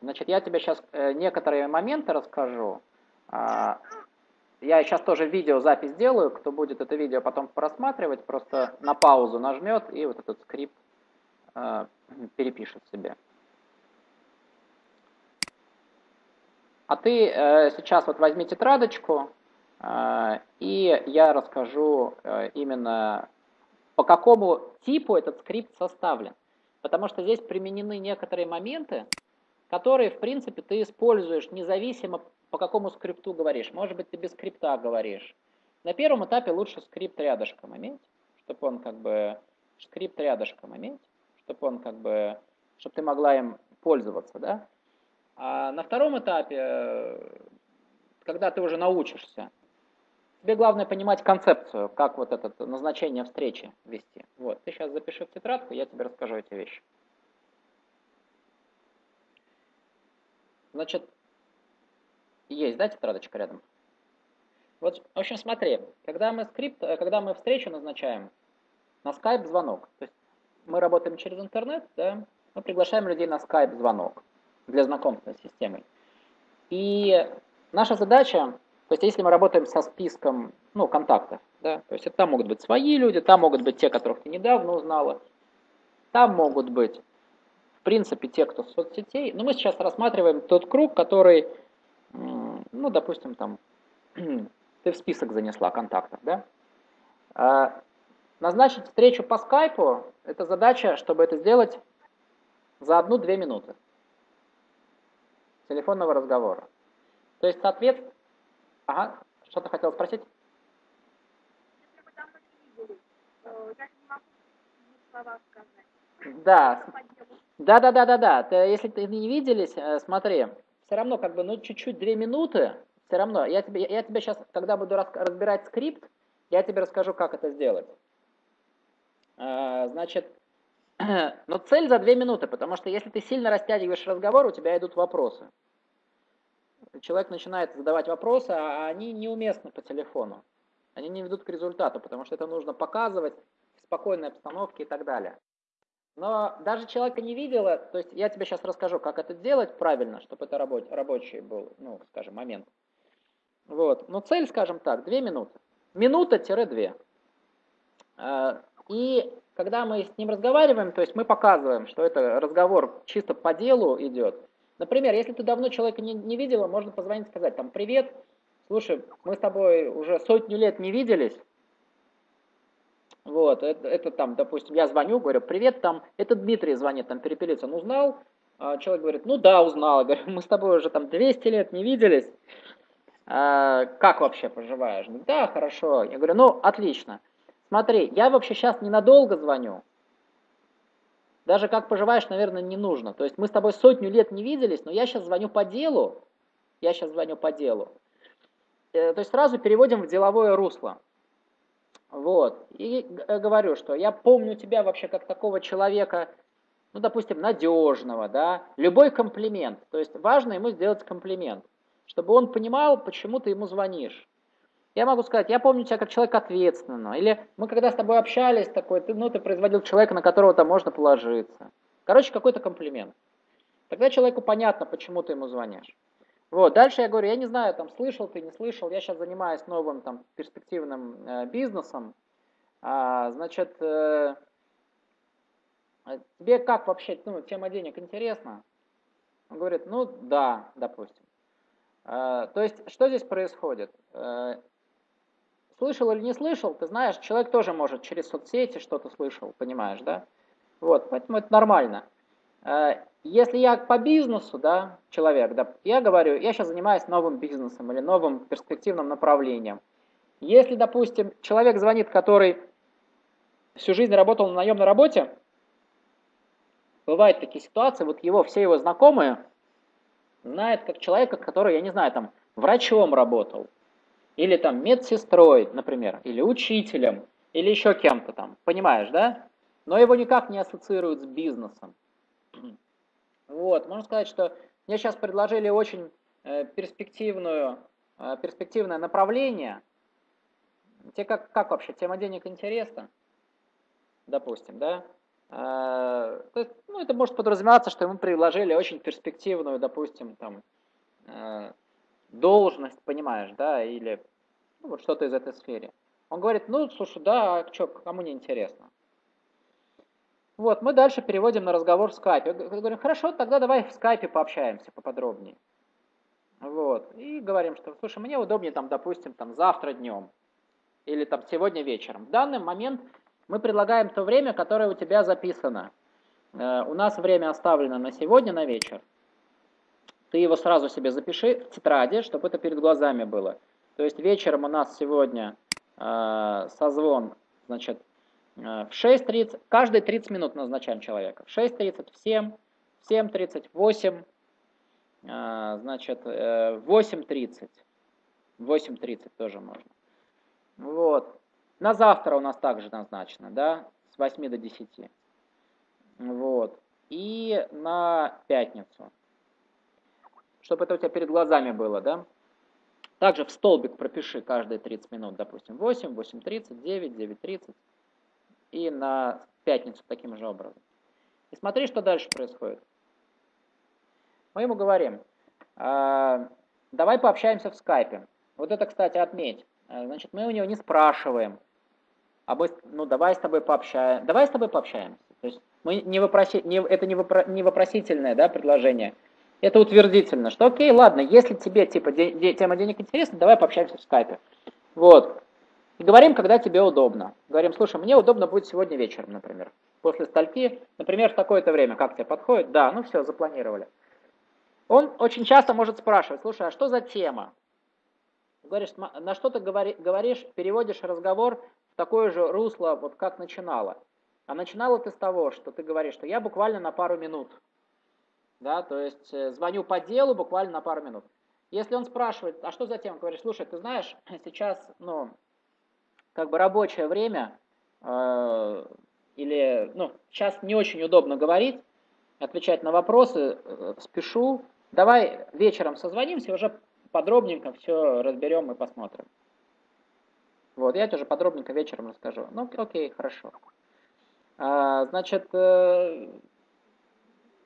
Значит, я тебе сейчас э, некоторые моменты расскажу. А, я сейчас тоже видеозапись делаю, кто будет это видео потом просматривать, просто на паузу нажмет и вот этот скрипт э, перепишет себе. А ты э, сейчас вот возьми тетрадочку, и я расскажу именно по какому типу этот скрипт составлен. Потому что здесь применены некоторые моменты, которые, в принципе, ты используешь независимо по какому скрипту говоришь. Может быть, ты без скрипта говоришь. На первом этапе лучше скрипт рядышком иметь, чтобы он как бы скрипт рядышком иметь, чтобы он как бы, чтобы ты могла им пользоваться, да. А на втором этапе, когда ты уже научишься, тебе главное понимать концепцию, как вот это назначение встречи вести. Вот, ты сейчас запиши в тетрадку, я тебе расскажу эти вещи. Значит, есть, да, тетрадочка рядом? Вот, в общем, смотри, когда мы скрипт, э, когда мы встречу назначаем, на Skype звонок, то есть мы работаем через интернет, да, мы приглашаем людей на Skype звонок для знакомства с системой. И наша задача, то есть если мы работаем со списком ну, контактов, да, то есть там могут быть свои люди, там могут быть те, которых ты недавно узнала, там могут быть, принципе, те, кто с соцсетей, но мы сейчас рассматриваем тот круг, который, ну, допустим, там, ты в список занесла контактов, да, а, назначить встречу по скайпу, это задача, чтобы это сделать за одну-две минуты телефонного разговора. То есть, соответственно... Ага, что ты хотел спросить? Да, да, да, да, да, да. Если ты не виделись, э, смотри, все равно как бы, ну, чуть-чуть две минуты, все равно. Я тебе, я тебе сейчас, когда буду разбирать скрипт, я тебе расскажу, как это сделать. Э, значит, но цель за две минуты, потому что если ты сильно растягиваешь разговор, у тебя идут вопросы. Человек начинает задавать вопросы, а они неуместны по телефону. Они не ведут к результату, потому что это нужно показывать в спокойной обстановке и так далее. Но даже человека не видела, то есть я тебе сейчас расскажу, как это делать правильно, чтобы это рабочий, рабочий был, ну, скажем, момент. Вот. Но цель, скажем так, две минуты. Минута-две. А, и когда мы с ним разговариваем, то есть мы показываем, что это разговор чисто по делу идет. Например, если ты давно человека не, не видела, можно позвонить и сказать, там, привет, слушай, мы с тобой уже сотню лет не виделись, вот, это, это там, допустим, я звоню, говорю, привет, там, это Дмитрий звонит, там, перепелиться, он узнал? А человек говорит, ну да, узнал. Я говорю, мы с тобой уже там 200 лет не виделись. А, как вообще поживаешь? Да, хорошо. Я говорю, ну, отлично. Смотри, я вообще сейчас ненадолго звоню. Даже как поживаешь, наверное, не нужно. То есть мы с тобой сотню лет не виделись, но я сейчас звоню по делу. Я сейчас звоню по делу. Э, то есть сразу переводим в деловое русло. Вот. И говорю, что я помню тебя вообще как такого человека, ну, допустим, надежного, да, любой комплимент. То есть важно ему сделать комплимент, чтобы он понимал, почему ты ему звонишь. Я могу сказать, я помню тебя как человек ответственного. Или мы когда с тобой общались, такой, ты, ну, ты производил человека, на которого там можно положиться. Короче, какой-то комплимент. Тогда человеку понятно, почему ты ему звонишь. Вот, дальше я говорю, я не знаю, там, слышал ты, не слышал, я сейчас занимаюсь новым, там, перспективным э, бизнесом. А, значит, э, тебе как вообще, ну, тема денег интересна? Он говорит, ну, да, допустим. А, то есть, что здесь происходит? Э, слышал или не слышал, ты знаешь, человек тоже может через соцсети что-то слышал, понимаешь, да? Вот, поэтому это нормально. Э, если я по бизнесу, да, человек, да, я говорю, я сейчас занимаюсь новым бизнесом или новым перспективным направлением. Если, допустим, человек звонит, который всю жизнь работал на наемной работе, бывают такие ситуации, вот его, все его знакомые знают как человека, который, я не знаю, там, врачом работал, или там медсестрой, например, или учителем, или еще кем-то там, понимаешь, да? Но его никак не ассоциируют с бизнесом. Вот, можно сказать, что мне сейчас предложили очень э, перспективную, э, перспективное направление. Тебе как, как вообще, тема денег интересна? Допустим, да? то есть, ну, это может подразумеваться, что ему предложили очень перспективную, допустим, там, должность, понимаешь, да, или ну, вот что-то из этой сферы. Он говорит, ну, слушай, да, а что, кому не интересно? Вот, мы дальше переводим на разговор в скайпе. Говорим, хорошо, тогда давай в скайпе пообщаемся поподробнее. Вот, и говорим, что, слушай, мне удобнее, там, допустим, там, завтра днем или там сегодня вечером. В данный момент мы предлагаем то время, которое у тебя записано. Э, у нас время оставлено на сегодня, на вечер. Ты его сразу себе запиши в тетради, чтобы это перед глазами было. То есть вечером у нас сегодня э, созвон, значит, в 6.30, каждые 30 минут назначаем человека. В 6.30, в 7, в 7.30, в 8, э, значит, э, в 8.30. В 8.30 тоже можно. Вот. На завтра у нас также назначено, да, с 8 до 10. Вот. И на пятницу. Чтобы это у тебя перед глазами было, да. Также в столбик пропиши каждые 30 минут, допустим, 8, 8.30, 9, 9.30. И на пятницу таким же образом. И смотри, что дальше происходит. Мы ему говорим, э, давай пообщаемся в скайпе. Вот это, кстати, отметь. А, значит, мы у него не спрашиваем, а мы, ну, давай с тобой пообщаемся. Давай с тобой пообщаемся. То есть мы не вопроси, не, это не, вопро, не вопросительное да, предложение, это утвердительно, что окей, ладно, если тебе типа де, де, тема денег интересна, давай пообщаемся в скайпе. Вот. И говорим, когда тебе удобно. Говорим, слушай, мне удобно будет сегодня вечером, например. После стальки, например, в такое-то время, как тебе подходит? Да, ну все, запланировали. Он очень часто может спрашивать, слушай, а что за тема? Говоришь, на что ты говори, говоришь, переводишь разговор в такое же русло, вот как начинала. А начинала ты с того, что ты говоришь, что я буквально на пару минут. Да, то есть э, звоню по делу буквально на пару минут. Если он спрашивает, а что за тема, говоришь, слушай, ты знаешь, сейчас, ну, как бы рабочее время, э, или, ну, сейчас не очень удобно говорить, отвечать на вопросы, э, спешу, давай вечером созвонимся, уже подробненько все разберем и посмотрим. Вот, я тебе уже подробненько вечером расскажу. Ну, окей, хорошо. А, значит, э,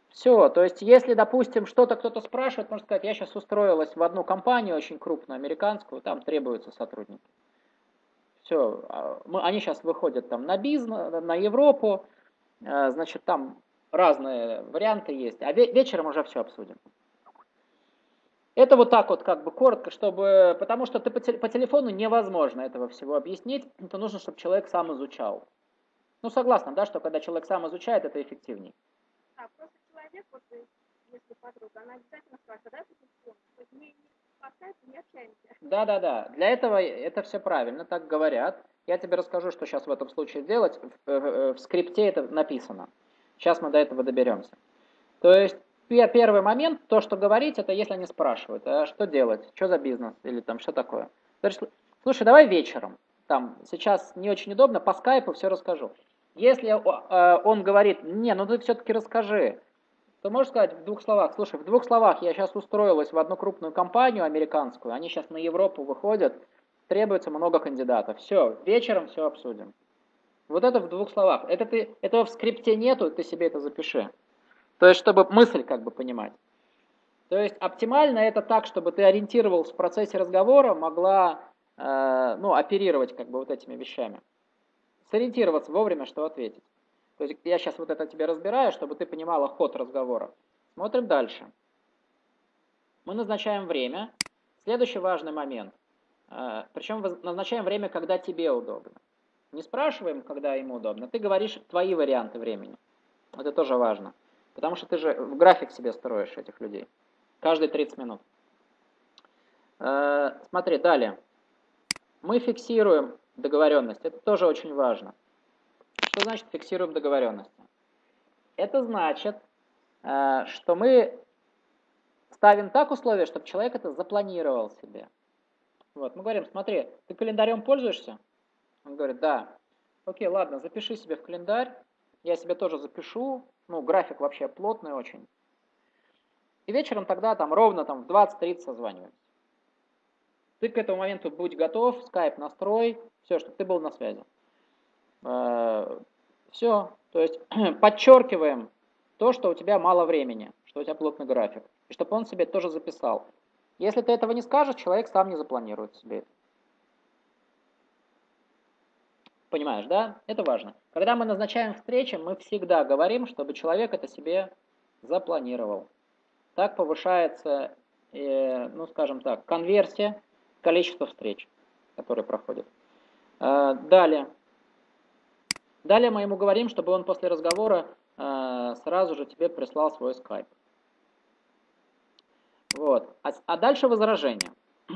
все, то есть, если, допустим, что-то кто-то спрашивает, можно сказать, я сейчас устроилась в одну компанию очень крупную, американскую, там требуются сотрудники. Все, а, мы, они сейчас выходят там на бизнес, на Европу, э, значит, там разные варианты есть, а вечером уже все обсудим. Это вот так вот как бы коротко, чтобы, потому что ты по, по телефону невозможно этого всего объяснить, это нужно, чтобы человек сам изучал. Ну, согласна, да, что когда человек сам изучает, это эффективнее. А, просто человек, вот, если подруга, она обязательно спрашивает, да, телефон? Да, да, да. Для этого это все правильно, так говорят. Я тебе расскажу, что сейчас в этом случае делать. В, в, в скрипте это написано. Сейчас мы до этого доберемся. То есть первый момент, то, что говорить, это если они спрашивают, а что делать, что за бизнес, или там что такое. Слушай, давай вечером, там, сейчас не очень удобно, по скайпу все расскажу. Если э, он говорит, не, ну ты все-таки расскажи, то можешь сказать в двух словах, слушай, в двух словах я сейчас устроилась в одну крупную компанию американскую, они сейчас на Европу выходят, требуется много кандидатов. Все, вечером все обсудим. Вот это в двух словах. Это ты, этого в скрипте нету, ты себе это запиши. То есть, чтобы мысль как бы понимать. То есть, оптимально это так, чтобы ты ориентировался в процессе разговора, могла э, ну, оперировать как бы вот этими вещами. Сориентироваться вовремя, что ответить. То есть, я сейчас вот это тебе разбираю, чтобы ты понимала ход разговора. Смотрим дальше. Мы назначаем время. Следующий важный момент. Э, причем назначаем время, когда тебе удобно. Не спрашиваем, когда ему удобно. Ты говоришь твои варианты времени. Это тоже важно. Потому что ты же в график себе строишь этих людей. Каждые 30 минут. Э, смотри, далее. Мы фиксируем договоренность. Это тоже очень важно. Что значит фиксируем договоренность? Это значит, э, что мы ставим так условия, чтобы человек это запланировал себе. Вот, мы говорим, смотри, ты календарем пользуешься? Он говорит, да. Окей, ладно, запиши себе в календарь, я себе тоже запишу, ну, график вообще плотный очень. И вечером тогда там ровно там в 20-30 созваниваемся. Ты к этому моменту будь готов, скайп настрой, все, чтобы ты был на связи. Э, Все. То есть подчеркиваем то, что у тебя мало времени, что у тебя плотный график. И чтобы он себе тоже записал. Если ты этого не скажешь, человек сам не запланирует себе это. Понимаешь, да? Это важно. Когда мы назначаем встречи, мы всегда говорим, чтобы человек это себе запланировал. Так повышается, э, ну скажем так, конверсия, количество встреч, которые проходят. Э, далее. Далее мы ему говорим, чтобы он после разговора э, сразу же тебе прислал свой скайп. Вот. А, а дальше возражение.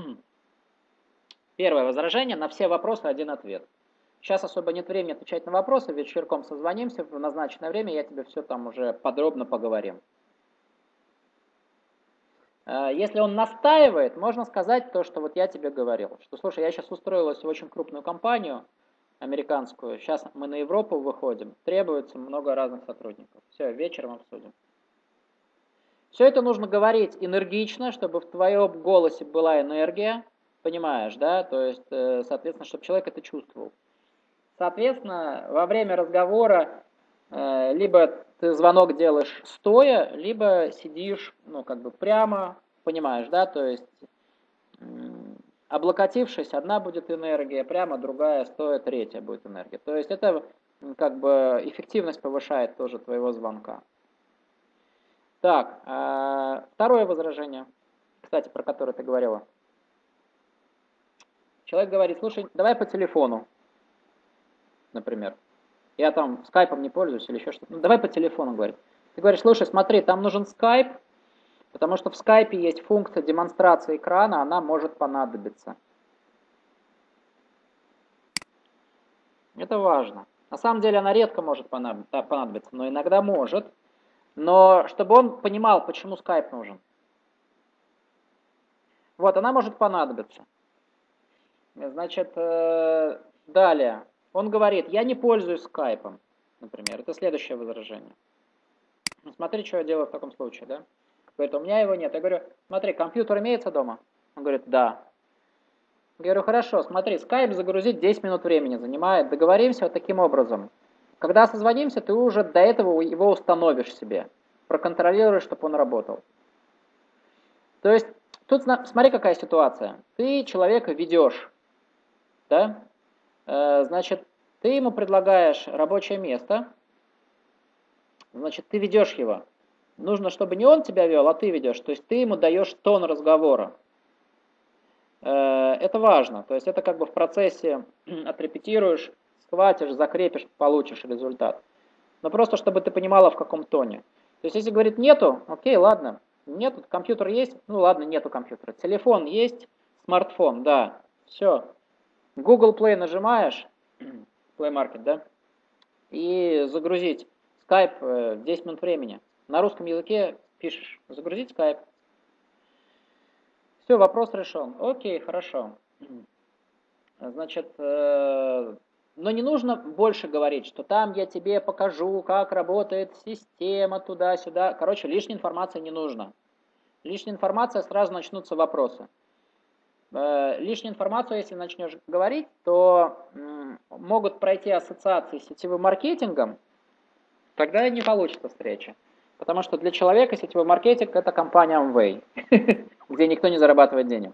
Первое возражение, на все вопросы один ответ. Сейчас особо нет времени отвечать на вопросы, вечерком созвонимся в назначенное время, я тебе все там уже подробно поговорим. Э, если он настаивает, можно сказать то, что вот я тебе говорил, что слушай, я сейчас устроилась в очень крупную компанию американскую, сейчас мы на Европу выходим, требуется много разных сотрудников. Все, вечером обсудим. Все это нужно говорить энергично, чтобы в твоем голосе была энергия, понимаешь, да, то есть, э, соответственно, чтобы человек это чувствовал. Соответственно, во время разговора э, либо ты звонок делаешь стоя, либо сидишь, ну, как бы прямо, понимаешь, да, то есть облокотившись, одна будет энергия, прямо другая, стоя, третья будет энергия. То есть это как бы эффективность повышает тоже твоего звонка. Так, э, второе возражение, кстати, про которое ты говорила. Человек говорит, слушай, давай по телефону например. Я там скайпом не пользуюсь или еще что-то. Ну, давай по телефону, говорит. Ты говоришь, слушай, смотри, там нужен скайп, потому что в скайпе есть функция демонстрации экрана, она может понадобиться. Это важно. На самом деле она редко может понадобиться, но иногда может. Но чтобы он понимал, почему скайп нужен. Вот, она может понадобиться. Значит, э, далее. Он говорит, я не пользуюсь скайпом, например. Это следующее возражение. Смотри, что я делаю в таком случае, да? Говорит, у меня его нет. Я говорю, смотри, компьютер имеется дома? Он говорит, да. Я говорю, хорошо, смотри, скайп загрузить 10 минут времени занимает. Договоримся вот таким образом. Когда созвонимся, ты уже до этого его установишь себе. Проконтролируешь, чтобы он работал. То есть, тут смотри, какая ситуация. Ты человека ведешь, да? Э, значит, ты ему предлагаешь рабочее место, значит, ты ведешь его. Нужно, чтобы не он тебя вел, а ты ведешь. То есть ты ему даешь тон разговора. Э, это важно. То есть это как бы в процессе отрепетируешь, схватишь, закрепишь, получишь результат. Но просто чтобы ты понимала, в каком тоне. То есть если говорит нету, окей, ладно. Нету, компьютер есть, ну ладно, нету компьютера. Телефон есть, смартфон, да, все, Google Play нажимаешь, Play Market, да, и загрузить Skype в 10 минут времени. На русском языке пишешь, загрузить Skype. Все, вопрос решен. Окей, хорошо. Значит, э, но не нужно больше говорить, что там я тебе покажу, как работает система туда-сюда. Короче, лишней информации не нужно. Лишняя информация, сразу начнутся вопросы. Э, лишнюю информацию, если начнешь говорить, то могут пройти ассоциации с сетевым маркетингом, тогда не получится встреча. Потому что для человека сетевой маркетинг это компания Amway, где никто не зарабатывает денег.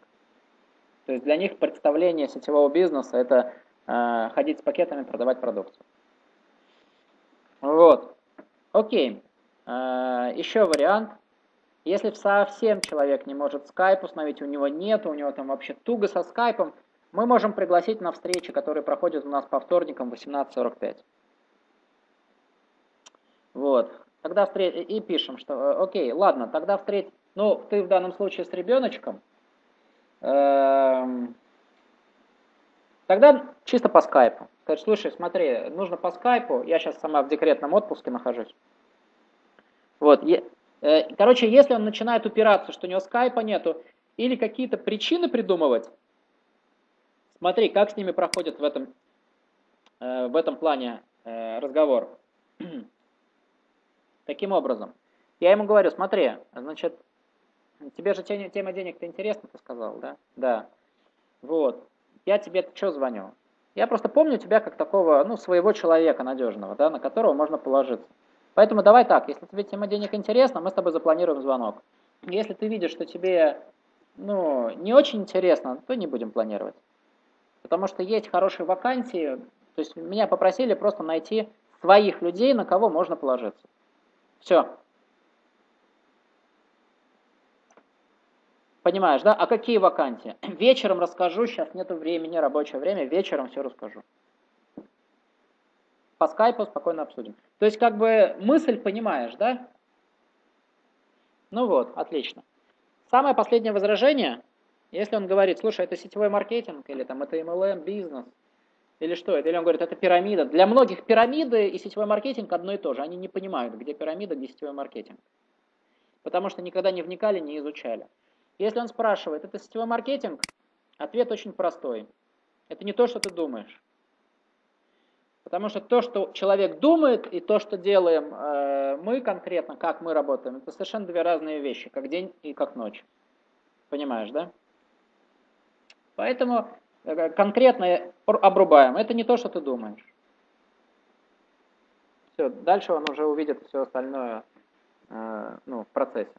То есть для них представление сетевого бизнеса это э, ходить с пакетами, продавать продукцию. Вот. Окей. Э, еще вариант. Если совсем человек не может скайп установить, у него нет, у него там вообще туго со скайпом, мы можем пригласить на встречи, которые проходят у нас по вторникам в 18.45. Вот. Тогда встреч... И пишем, что э, окей, ладно, тогда встреть... Ну, ты в данном случае с ребеночком. Эм... Тогда чисто по скайпу. Скажешь, слушай, смотри, нужно по скайпу, я сейчас сама в декретном отпуске нахожусь. Вот, Э, короче, если он начинает упираться, что у него скайпа нету, или какие-то причины придумывать, смотри, как с ними проходит в этом, э, в этом плане э, разговор. Таким образом, я ему говорю, смотри, значит, тебе же тема денег-то интересна, ты сказал, да? Да. Вот. Я тебе что звоню? Я просто помню тебя как такого, ну, своего человека надежного, да, на которого можно положиться. Поэтому давай так, если тебе тема денег интересна, мы с тобой запланируем звонок. Если ты видишь, что тебе, ну, не очень интересно, то не будем планировать. Потому что есть хорошие вакансии, то есть меня попросили просто найти своих людей, на кого можно положиться. Все. Понимаешь, да? А какие вакансии? Вечером расскажу, сейчас нету времени, рабочее время, вечером все расскажу. По скайпу спокойно обсудим. То есть как бы мысль понимаешь, да? Ну вот, отлично. Самое последнее возражение, если он говорит, слушай, это сетевой маркетинг, или там это MLM, бизнес, или что это, или он говорит, это пирамида. Для многих пирамиды и сетевой маркетинг одно и то же. Они не понимают, где пирамида, где сетевой маркетинг. Потому что никогда не вникали, не изучали. Если он спрашивает, это сетевой маркетинг, ответ очень простой. Это не то, что ты думаешь. Потому что то, что человек думает, и то, что делаем э, мы конкретно, как мы работаем, это совершенно две разные вещи, как день и как ночь. Понимаешь, да? Поэтому конкретно обрубаем. Это не то, что ты думаешь. Все, дальше он уже увидит все остальное э, ну, в процессе.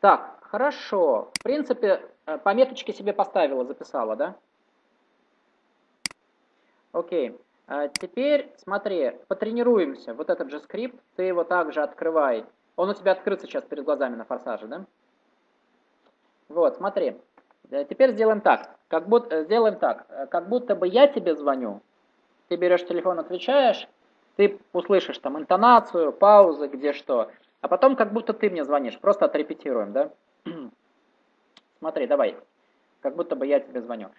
Так, хорошо. В принципе, э, пометочки себе поставила, записала, да? Окей. А теперь смотри, потренируемся. Вот этот же скрипт, ты его также открывай. Он у тебя открыт сейчас перед глазами на форсаже, да? Вот, смотри. Э, теперь сделаем так. Как будто, э, сделаем так. Как будто бы я тебе звоню. Ты берешь телефон, отвечаешь. Ты услышишь там интонацию, паузы, где что. А потом как будто ты мне звонишь, просто отрепетируем, да? Смотри, давай, как будто бы я тебе звоню.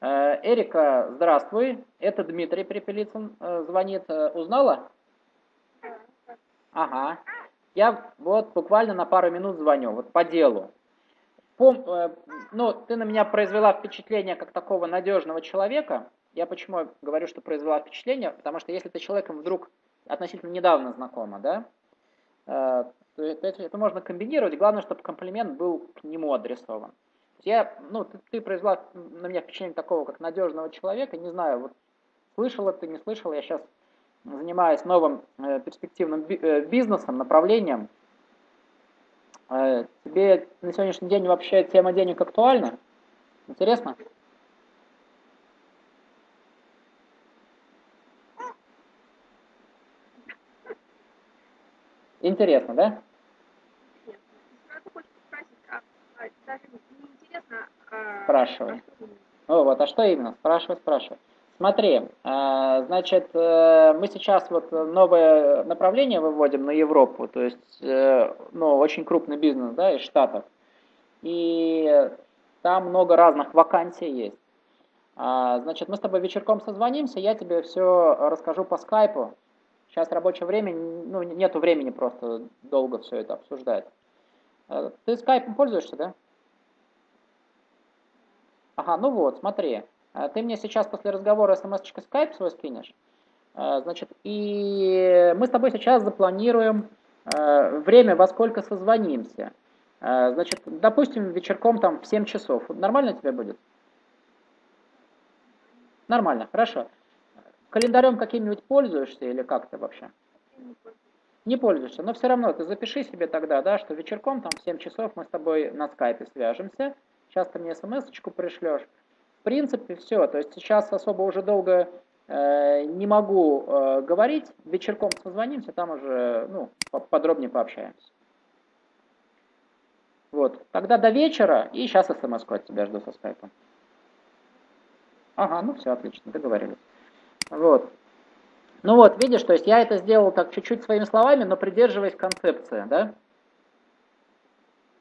Э, Эрика, здравствуй, это Дмитрий Припелицын э, звонит. Э, узнала? Ага. Я вот буквально на пару минут звоню, вот по делу. Пом, ну, ты на меня произвела впечатление как такого надежного человека. Я почему говорю, что произвела впечатление? Потому что если ты человеком вдруг относительно недавно знакома, да, Э, это, это можно комбинировать, главное, чтобы комплимент был к нему адресован. Я, ну, ты, ты произвела на меня впечатление такого, как надежного человека, не знаю, вот слышала ты, не слышала, я сейчас занимаюсь новым э, перспективным би, э, бизнесом, направлением. Э, тебе на сегодняшний день вообще тема денег актуальна? Интересно? Интересно, да? Спрашивай. Ну вот, а что именно? Спрашивай, спрашивай. Смотри, а, значит, э, мы сейчас вот новое направление выводим на Европу, то есть, э, ну, очень крупный бизнес, да, из Штатов. И там много разных вакансий есть. А, значит, мы с тобой вечерком созвонимся, я тебе все расскажу по скайпу, Сейчас рабочее время, ну, нету времени просто долго все это обсуждать. Э, ты скайпом пользуешься, да? Ага, ну вот, смотри. Э, ты мне сейчас после разговора смс-очкой скайп свой скинешь. Э, значит, и мы с тобой сейчас запланируем время, во сколько созвонимся. Значит, допустим, вечерком там в 7 часов. Нормально тебе будет? Нормально, хорошо. Календарем каким-нибудь пользуешься или как-то вообще? Не пользуешься, но все равно ты запиши себе тогда, да, что вечерком там в 7 часов мы с тобой на скайпе свяжемся, сейчас ты мне смс-очку пришлешь. В принципе, все, то есть сейчас особо уже долго э, не могу э, говорить, вечерком созвонимся, там уже, ну, подробнее пообщаемся. Вот, тогда до вечера, и сейчас смс от тебя жду со скайпом. Ага, ну все, отлично, договорились. Вот. Ну вот, видишь, то есть я это сделал так чуть-чуть своими словами, но придерживаясь концепции, да?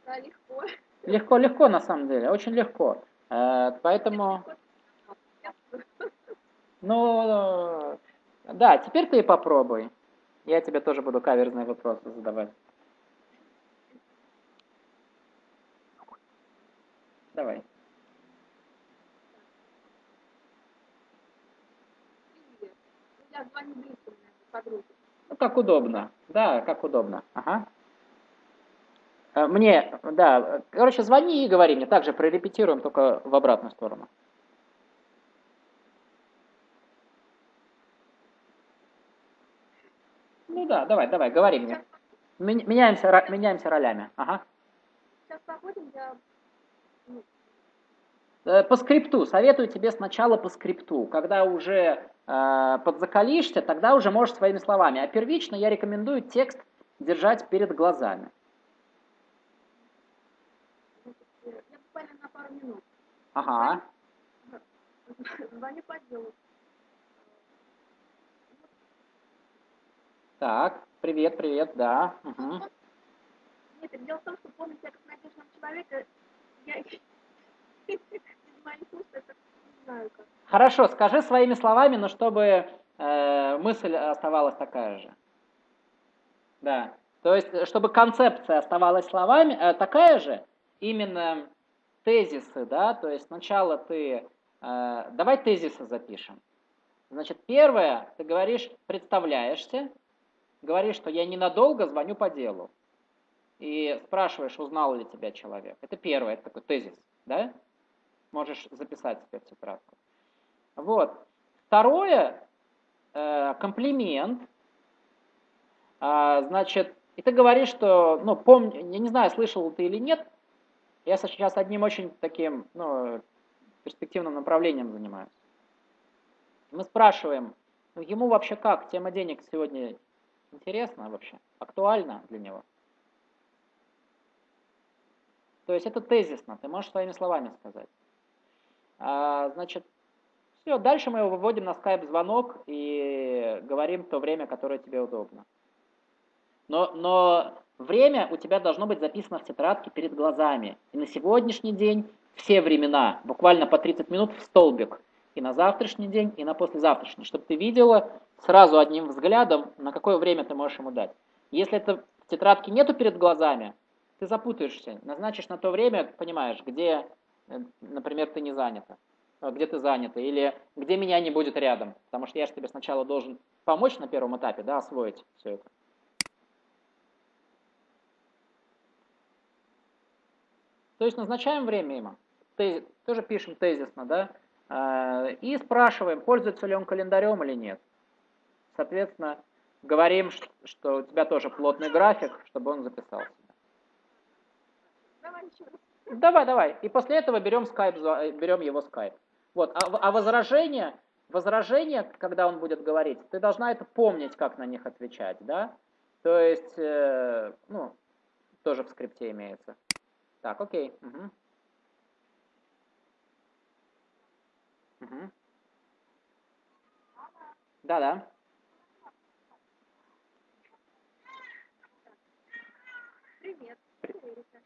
Да, легко. Легко, легко на самом деле, очень легко. Э, поэтому... Ну, да, теперь ты и попробуй. Я тебе тоже буду каверзные вопросы задавать. Давай. Ну, как удобно. Да, как удобно. Ага. Э, мне, да, короче, звони и говори мне, также прорепетируем, только в обратную сторону. Ну да, давай, давай, говори мне. Меняемся, меняемся ролями, ага. Сейчас походим, я... Ну. Э, по скрипту, советую тебе сначала по скрипту, когда уже э, подзакалишься, тогда уже можешь своими словами, а первично я рекомендую текст держать перед глазами. Пару минут. Ага. Звоню по делу. Так, привет, привет, да. Мгм. Нет, дело в том, что полный текст надежного человека, я из моих уст это не знаю как. Хорошо, скажи своими словами, но чтобы э, мысль оставалась такая же. Да. То есть, э, чтобы концепция оставалась словами, э, такая же, именно тезисы, да, то есть сначала ты, э, давай тезисы запишем. Значит, первое, ты говоришь, представляешься, говоришь, что я ненадолго звоню по делу. И спрашиваешь, узнал ли тебя человек. Это первое, это такой тезис, да? Можешь записать себе в тетрадку. Вот. Второе, э, комплимент. А, значит, и ты говоришь, что, ну, помни, я не знаю, слышал ты или нет, я сейчас одним очень таким, ну, перспективным направлением занимаюсь. Мы спрашиваем, ну, ему вообще как, тема денег сегодня интересна вообще, актуальна для него? То есть это тезисно, ты можешь своими словами сказать. А, значит, все, дальше мы его выводим на скайп-звонок и говорим то время, которое тебе удобно. Но, но время у тебя должно быть записано в тетрадке перед глазами. И на сегодняшний день все времена, буквально по 30 минут в столбик. И на завтрашний день, и на послезавтрашний, чтобы ты видела сразу одним взглядом, на какое время ты можешь ему дать. Если это в тетрадке нету перед глазами, ты запутаешься. Назначишь на то время, понимаешь, где, э, например, ты не занята, э, где ты занята, или где меня не будет рядом. Потому что я же тебе сначала должен помочь на первом этапе, да, освоить все это. То есть назначаем время ему. Тоже пишем тезисно, да, э, и спрашиваем, пользуется ли он календарем или нет. Соответственно, говорим, что у тебя тоже плотный график, чтобы он записал себя. Давай. Давай, давай. И после этого берем скайп, э, берем его скайп. Вот. А, а возражение, возражение, когда он будет говорить, ты должна это помнить, как на них отвечать, да? То есть, э, ну, тоже в скрипте имеется. Так, окей. Мгм. Мгм. Да-да. Привет. Эрика.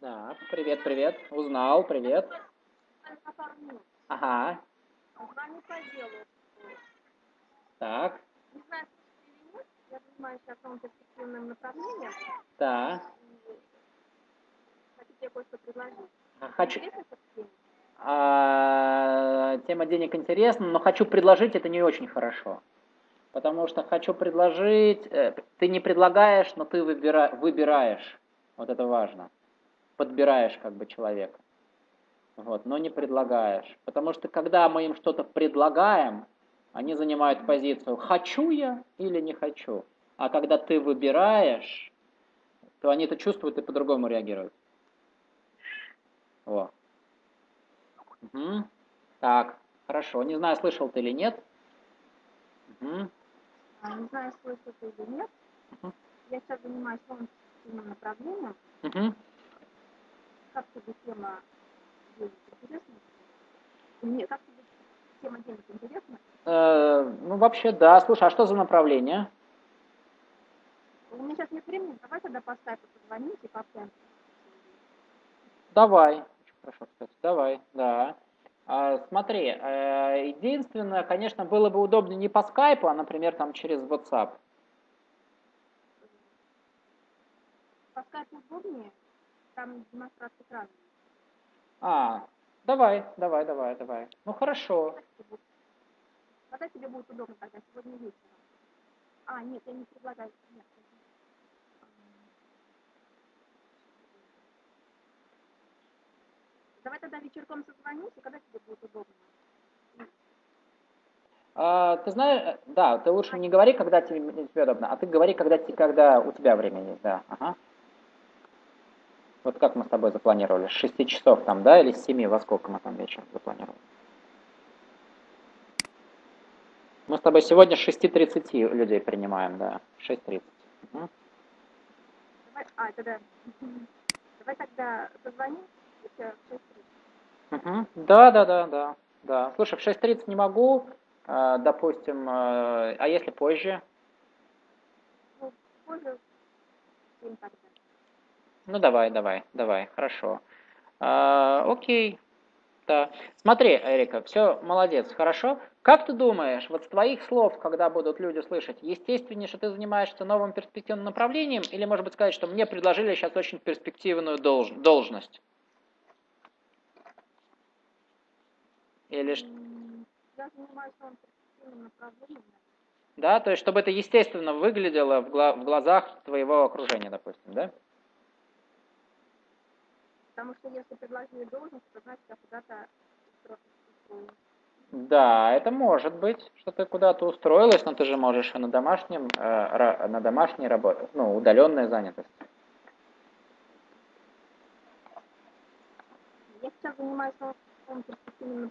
Да, привет, привет. Узнал, привет. Ага, Звоню по делу. так, Не знаю, слышите или нет, я занимаюсь новым перспективным направлением. да. Тебе кое-что предложить. Хочу? А, тема денег интересна, но хочу предложить это не очень хорошо. Потому что хочу предложить, э, ты не предлагаешь, но ты выбира, выбираешь. Вот это важно. Подбираешь как бы человека. Вот, но не предлагаешь. Потому что когда мы им что-то предлагаем, они занимают позицию «хочу я или не хочу». А когда ты выбираешь, то они это чувствуют и по-другому реагируют. Во. Мгм. Так, хорошо. Не знаю, слышал ты или нет. Мгм. А, Не знаю, слышишь ты или нет. Мгм. Я сейчас занимаюсь перспективным направлением. Мгм. Как тебе тема денег интересна? Нет, как тебе тема денег интересна? Э, ну, вообще, да. Слушай, а что за направление? У меня сейчас нет времени, давай тогда по скайпу позвоните и пообщаемся. Давай. Хорошо, кстати. Давай, да. А, смотри, э, единственное, конечно, было бы удобно не по скайпу, а, например, там через WhatsApp. По скайпу удобнее, там демонстрация экрана. А, давай, давай, давай, давай. Ну, хорошо. Когда тебе будет- Когда тебе будет удобно тогда, сегодня вечером? А, нет, я не предлагаю. Нет. Давай тогда вечерком созвонимся, когда тебе будет удобно. А, ты знаешь, да, ты лучше не говори, когда тебе, тебе удобно, а ты говори, когда, когда у тебя время есть, да. Ага. Вот как мы с тобой запланировали? С 6 часов там, да, или с 7? Во сколько мы там вечером запланировали? Мы с тобой сегодня с 6.30 людей принимаем, да. 6.30. Угу. Давай, а, тогда, давай тогда позвоним в 6.30. Да, да, да, да. Да. Слушай, в 6.30 не могу, а, допустим, а, а если позже? Ну, позже Ну, давай, давай, давай, хорошо. А, окей, да. Смотри, Эрика, все, молодец, хорошо. Как ты думаешь, вот с твоих слов, когда будут люди слышать, естественнее, что ты занимаешься новым перспективным направлением, или, может быть, сказать, что мне предложили сейчас очень перспективную долж должность? Или что? я занимаюсь. Да, то есть чтобы это естественно выглядело в, гла в глазах твоего окружения, допустим, да? Потому что если предложили должность, то значит я куда-то. Да, это может быть, что ты куда-то устроилась, но ты же можешь на домашнем, э, на домашней работе, ну, удаленная занятость. Я сейчас занимаюсь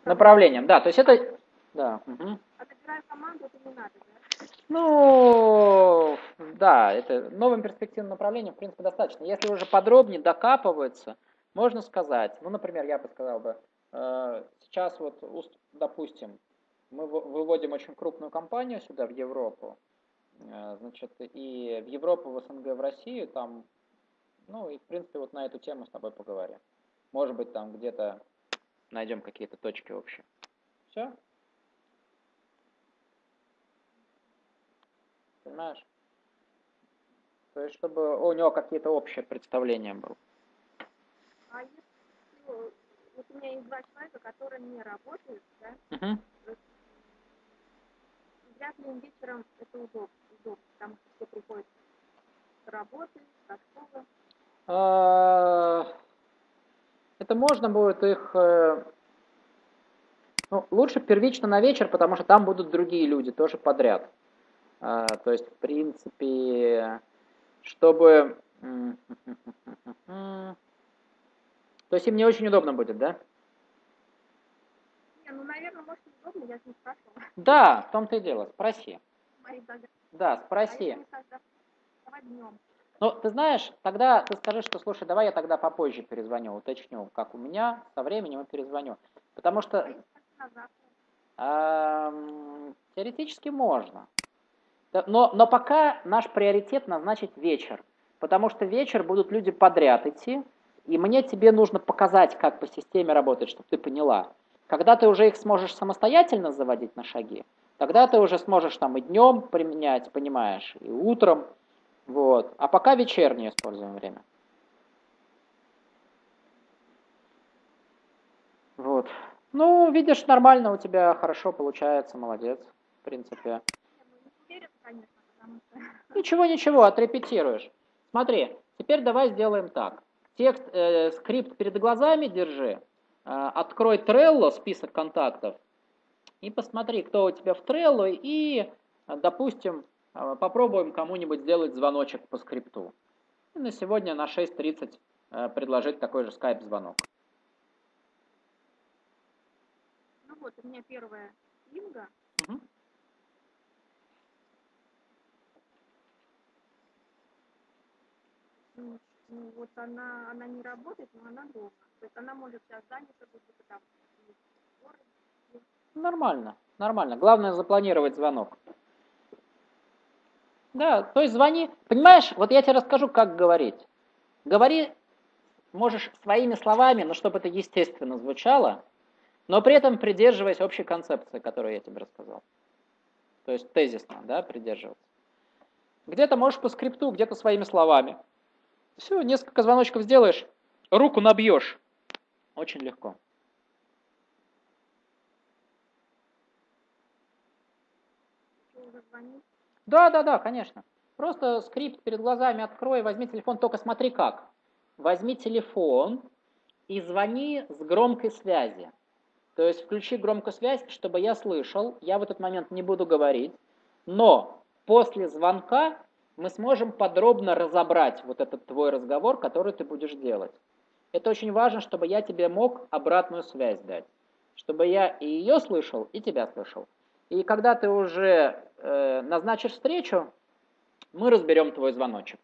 направлением. Да, то есть это да. Угу. А добираю команду, это не надо, да? Ну, да, это новым перспективным направлением, в принципе, достаточно. Если уже подробнее докапываться, можно сказать, ну, например, я бы сказал бы, э, сейчас вот, допустим, мы выводим очень крупную компанию сюда, в Европу, э, значит, и в Европу, в СНГ, в Россию, там, ну, и, в принципе, вот на эту тему с тобой поговорим. Может быть, там где-то найдем какие-то точки общие. Все? понимаешь? То есть, чтобы у него какие-то общие представления было. А если вот у меня есть два человека, которые не работают, да? Угу. Вряд ли им вечером это удобно, удобно потому что все приходят с работы, со школы. Это можно будет их... Э, ну, лучше первично на вечер, потому что там будут другие люди, тоже подряд. А, то есть, в принципе, чтобы... То есть им не очень удобно будет, да? Не, ну, наверное, может, удобно, я не спрашивала. Да, в том-то и дело, спроси. Да, спроси. А днем. Ну, ты знаешь, тогда ты скажи, что, слушай, давай я тогда попозже перезвоню, уточню, как у меня, со временем и перезвоню. Потому что... А, теоретически можно. Но, но пока наш приоритет назначить вечер, потому что вечер будут люди подряд идти, и мне тебе нужно показать, как по системе работает, чтобы ты поняла. Когда ты уже их сможешь самостоятельно заводить на шаги, тогда ты уже сможешь там и днем применять, понимаешь, и утром. Вот. А пока вечернее используем время. Вот. Ну, видишь, нормально у тебя хорошо получается, молодец, в принципе конечно, потому что... Ничего, ничего, отрепетируешь. Смотри, теперь давай сделаем так. Текст, э, скрипт перед глазами держи, э, открой Trello, список контактов, и посмотри, кто у тебя в Trello, и, допустим, попробуем кому-нибудь сделать звоночек по скрипту. И на сегодня на 6.30 э, предложить такой же скайп-звонок. Ну вот, у меня первая Инга. Угу. Ну, ну, вот она, она не работает, но она дома. То есть она может сейчас занята быть там Нормально, нормально. Главное запланировать звонок. Да, то есть звони. Понимаешь, вот я тебе расскажу, как говорить. Говори, можешь своими словами, но чтобы это естественно звучало, но при этом придерживаясь общей концепции, которую я тебе рассказал. То есть тезисно, да, придерживаться. Где-то можешь по скрипту, где-то своими словами. Все, несколько звоночков сделаешь, руку набьешь. Очень легко. Да, да, да, конечно. Просто скрипт перед глазами открой, возьми телефон, только смотри как. Возьми телефон и звони с громкой связи. То есть включи громкую связь, чтобы я слышал, я в этот момент не буду говорить, но после звонка мы сможем подробно разобрать вот этот твой разговор, который ты будешь делать. Это очень важно, чтобы я тебе мог обратную связь дать, чтобы я и ее слышал, и тебя слышал. И когда ты уже назначишь встречу, мы разберем твой звоночек.